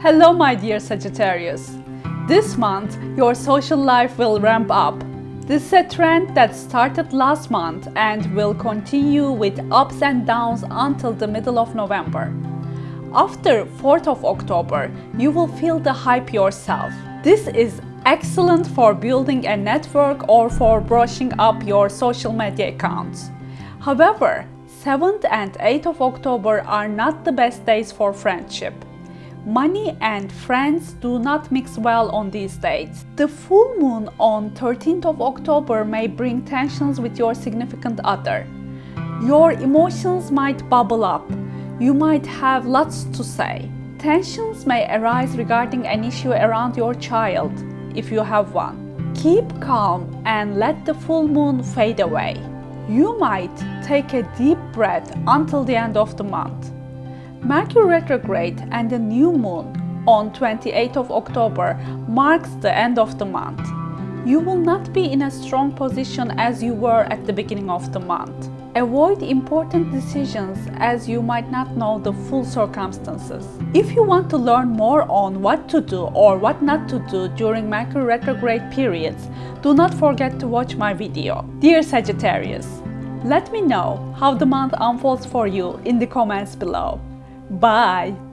Hello my dear Sagittarius. This month, your social life will ramp up. This is a trend that started last month and will continue with ups and downs until the middle of November. After 4th of October, you will feel the hype yourself. This is excellent for building a network or for brushing up your social media accounts. However, 7th and 8th of October are not the best days for friendship. Money and friends do not mix well on these dates. The full moon on 13th of October may bring tensions with your significant other. Your emotions might bubble up. You might have lots to say. Tensions may arise regarding an issue around your child, if you have one. Keep calm and let the full moon fade away. You might take a deep breath until the end of the month. Mercury retrograde and the new moon on 28th of October marks the end of the month. You will not be in a strong position as you were at the beginning of the month. Avoid important decisions as you might not know the full circumstances. If you want to learn more on what to do or what not to do during Mercury retrograde periods, do not forget to watch my video. Dear Sagittarius, let me know how the month unfolds for you in the comments below. Bye!